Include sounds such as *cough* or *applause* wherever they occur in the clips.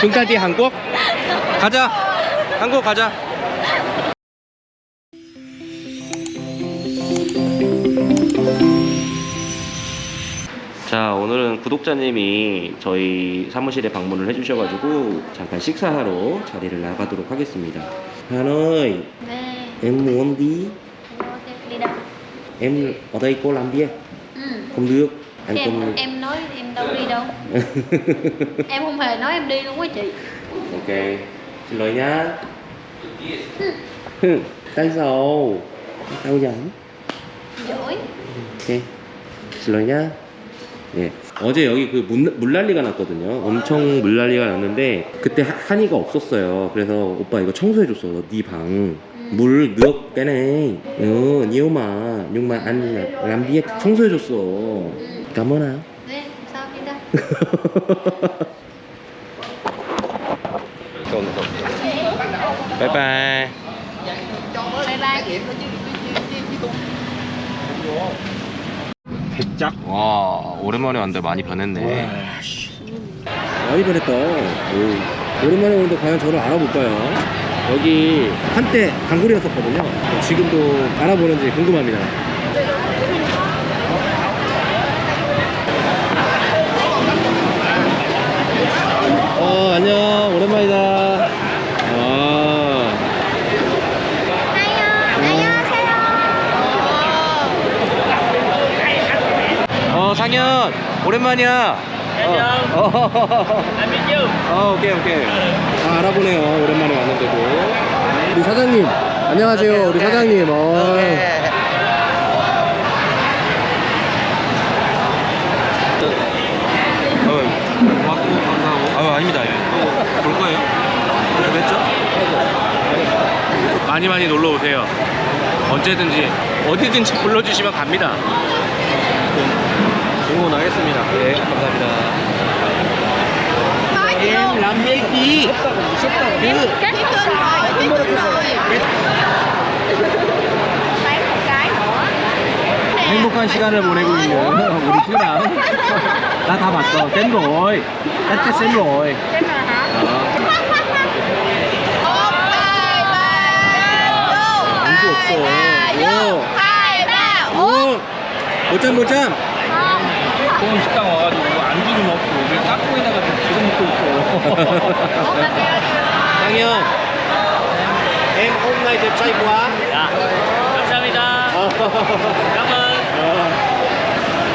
중간디 한국? 가자. 한국 가자. 자 오늘은 구독자님이 저희 사무실에 방문을 해주셔가지고 잠깐 식사하러 자리를 나가도록 하겠습니다. 하노이, Nè, em muốn đi, em ở đây cô làm việc, Ừ. không được, anh Em, không. em nói em đâu đi đâu Em không hề nói em đi luôn á chị ok, xin lỗi nhá. Hừ, Tại sao? Tao giỡn. Giỏi 오케이. 실례냐? 예. 어제 여기 그 물, 물난리가 났거든요. 엄청 물난리가 났는데 그때 하- 한이가 없었어요. 그래서 오빠 이거 청소해줬어. 네 방. 물 mà. Nhưng mà anh là làm việc 청소해줬어. ạ. *laughs* Bye bye 백작? 와 오랜만에 왔는데 많이 변했네 많이 변했다 오. 오랜만에 오는데 과연 저를 알아볼까요? 여기 한때 단골이었었거든요 지금도 알아보는지 궁금합니다 어 안녕 오랜만이다 아. 어 상현 오랜만이야. 안녕. 어. 어 오케이 오케이. 아 알아보네요 오랜만에 왔는데도. 우리 사장님 안녕하세요 우리 사장님. 어. 어, 왔고 감사하고. 아 아닙니다. 또 볼 거예요. 그랬죠? 많이 많이 놀러 오세요. 언제든지 어디든지 불러주시면 갑니다. 응원하겠습니다. 네, 감사합니다. em làm việc gì? Cứ Cái tên rồi, cái tên rồi Bán một cái nữa 행복한 시간을 보내고 있는 우리 튜랑 나다 봤어. 쌤 rồi. Cái nào hả? 안주 없어. 오. Hai, ba 오. 못잠. 좋은 식당 와가지고 안주는 없고 왜 깍두기다가 지금 먹고 있어 hôm nay đẹp trai quá. 야 감사합니다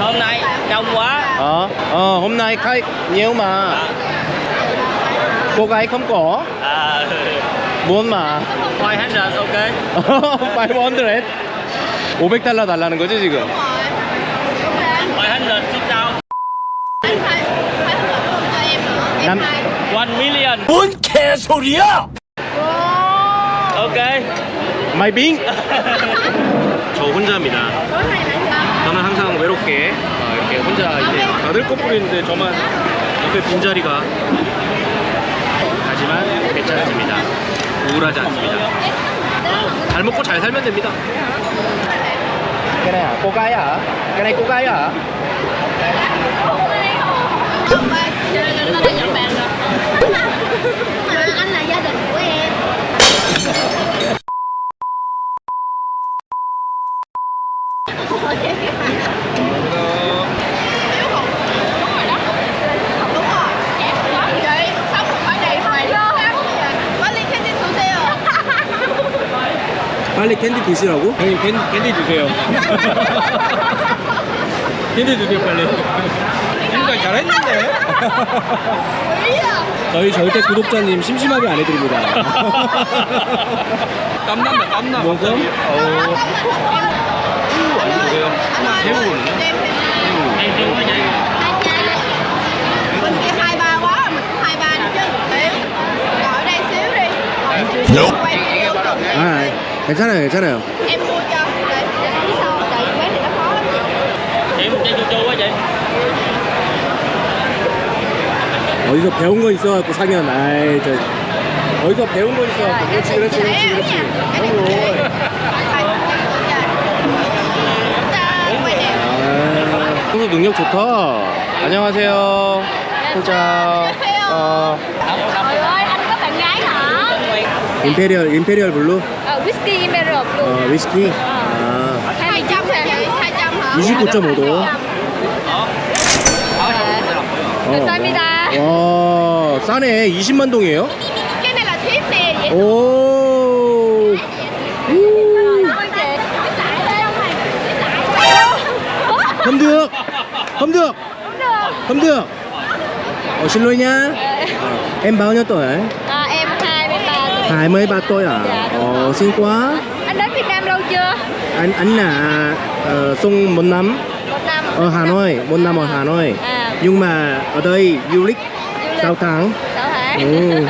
hôm nay đông quá Ờ, ờ, hôm nay khách nhiều mà. Cô gái không có. à muốn mà. 500 ok 500. 500 달러 달라는 거지 지금? Anh phải phải hợp đồng cho em nữa Em Năm- hai 1 million 뭔 개소리야! ok 마이 빙. 저 혼자입니다. Là? 저는 항상 외롭게 어, 이렇게 혼자 이제 다들 커플인데 저만 옆에 빈자리가 하지만 괜찮습니다 우울하지 않습니다 잘 먹고 잘 살면 됩니다 cô gái à Không ba, đã nhận bàn rồi Mà anh là gia đình của em 빨리 캔디 캔디 드시라고? 형님 캔, 캔디 주세요 캔디 주세요 빨리 지금까지 잘했는데 저희 절대 구독자님 심심하게 안 해드립니다 땀난다 땀나 뭐고? 어, 새우거든요 새우 아 괜찮아요 괜찮아요 어디서 배운 거 있어갖고 상현 아이 저 어디서 배운 거 있어갖고. 그렇지 그렇지 그렇지 그렇지. 그럼 아, 형수 능력 좋다. 안녕하세요. 혼자 안녕하세요. 어? 임페리얼 임페리얼 블루. 어, 위스키? 아, 200 hả chị 200 hả 29.5도. 감사합니다. 와 싸네 20만 동이에요? cái này là thiếp nè vậy 오 không được không được không được Ồ, xin lỗi nha Ờ, em bao nhiêu tuổi À, em 23 tuổi. 23 tuổi à Dạ, đúng Ồ, rồi. xin quá Anh đến Việt Nam lâu chưa? anh anh là ờ, sung một năm Một năm. ở Hà Nội một năm ở Hà Nội À, nhưng mà ở đây du lịch sáu tháng. Sáu tháng. Ừ.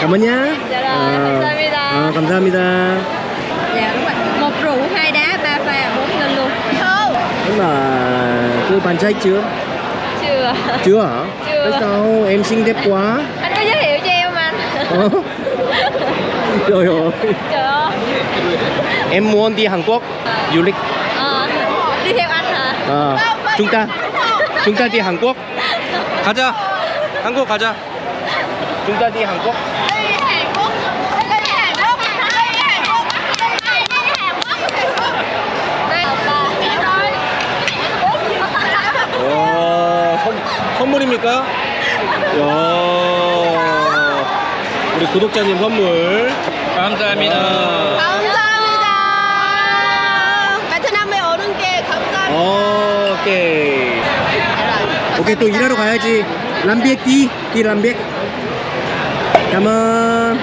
cảm ơn nhá. Dạ rồi à, cảm ơn mida dạ đúng rồi. Một rượu hai đá ba pha bốn lần luôn. Không. Nhưng mà cô bàn trách chưa? Chưa. Chưa hả? Chưa. Sao em xinh đẹp quá? Anh có giới thiệu cho em anh ờ? trời ơi. Trời ơi. Em muốn đi Hàn Quốc du lịch. À, đi theo anh hả? À, chúng ta Hàn Quốc 가자 한국 가자. 와, 선, 선물입니까? 야, 우리 구독자님 선물. 감사합니다. 감사합니다 오는 게 감사합니다 오케이. 오케이, 또 일하러 가야지. 람비액 띠, 띠 람비액. 감은.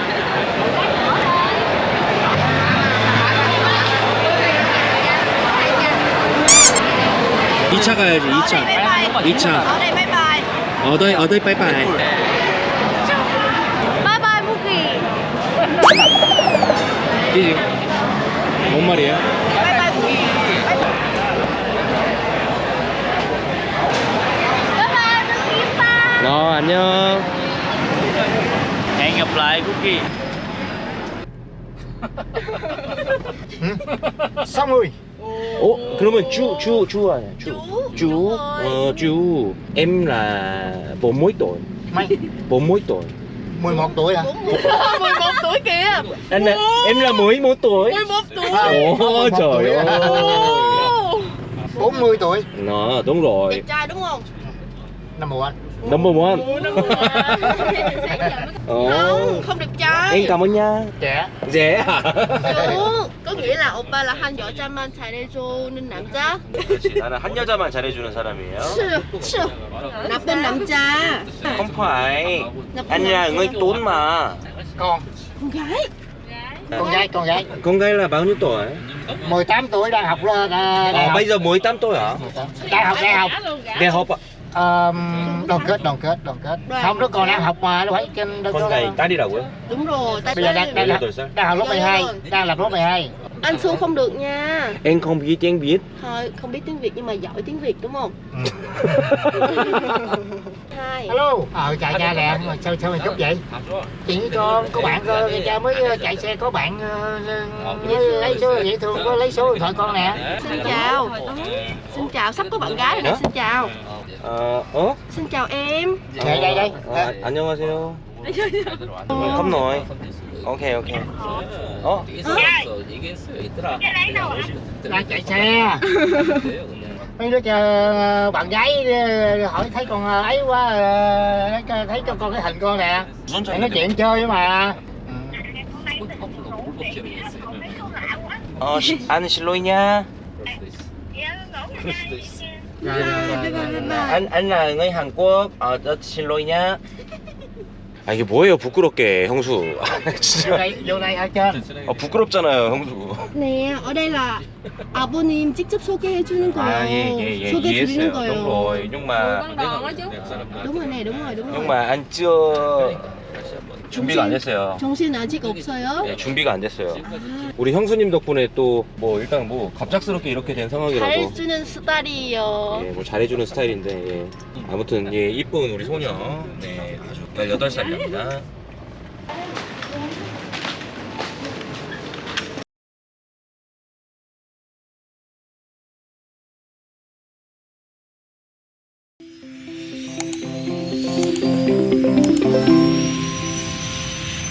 이차 가야지, ở đây 2차. bye bye 2차. ở đây bye bye 어더이, 어더이 빠이빠이. Muki. 이지. 뭔 말이에 bye 어, 안녕. Hẹn gặp lại Cookie. Xong rồi 어? 그러면 주, 주, 주 아니야? 주. Chú. Chú. Đúng rồi. Ờ, chú. Em là bốn mấy tuổi? Mày Bốn mấy tuổi? 11 tuổi hả? 11 tuổi kìa Anh là, em là mới một tuổi. 11 tuổi Ồ, 11 trời tuổi ơi. hả? Ồ. 40 tuổi Nó, đúng rồi. đẹp trai đúng không Number one Number one. *laughs* không Ồ. không đẹp trai Em cảm ơn nha. Trẻ Dễ hả? chú có nghĩa là oppa là 한 여자만 잘해주는 남자 그렇지. 나는 한 여자만 잘해주는 사람이에요. 치, 치. 나쁜 남자 Không phải. Anh là người tốn mà. Con con gái Con gái Con gái Con gái là bao nhiêu tuổi? 18 tuổi đang học là đại Ờ, học bây giờ mới 8 tuổi hả? Đại học Đại học Đại học ạ? um, đoàn kết đoàn kết đoàn kết. Đoàn không đứa còn đang học mà nó phải trên con đó. tái đi đầu á. Đúng rồi tái bây giờ đang đang, đang, đang học lớp 12 đang làm lớp 12 anh xuống không được nha. Em không biết tiếng việt. Thôi không biết tiếng việt nhưng mà giỏi tiếng việt đúng không? Ừ. *laughs* Hai. Hello. Ờ chạy cha lẹ mà sao sao mày chút vậy? Chỉ cho có bạn cơ cha mới ờ, chạy xe có bạn mới lấy số. dễ thương có lấy số điện thoại con nè. Xin chào. Xin chào sắp có bạn gái rồi nè xin chào. 어? 어? xin chào em đây đây đây 아, 안녕하세요. không nói. Ok ok. 어? đang chạy xe mấy đứa chờ bạn gái ờ, hỏi thấy con ờ, ấy quá ờ, thấy- thấy cho con cái hình con nè Mày nói chuyện chơi mà 어, 시, anh xin lỗi nha. rồi, rồi, rồi, rồi, rồi. anh anh là người Hàn Quốc. 어, 저 xin lỗi nha. 아 이게 뭐예요 부끄럽게 형수. 진짜. vô trên 아 부끄럽잖아요 형수. ở đây là 아버님 직접 소개해 주는 거예요 아예예예 소개 이해했어요. 드리는 거예요 đúng rồi nhưng mà Con đòn đó chứ. đúng rồi nè đúng rồi đúng nhưng rồi mà anh chưa 준비가 안 됐어요. 정신 아직 없어요 네, 준비가 안 됐어요. 우리 형수님 덕분에 또 뭐 일단 뭐 갑작스럽게 이렇게 된 상황이라도 잘해주는 스타일이에요 예, 뭐 잘해주는 스타일인데 예. 아무튼 예, 이쁜 우리 소녀 네 아주 18살입니다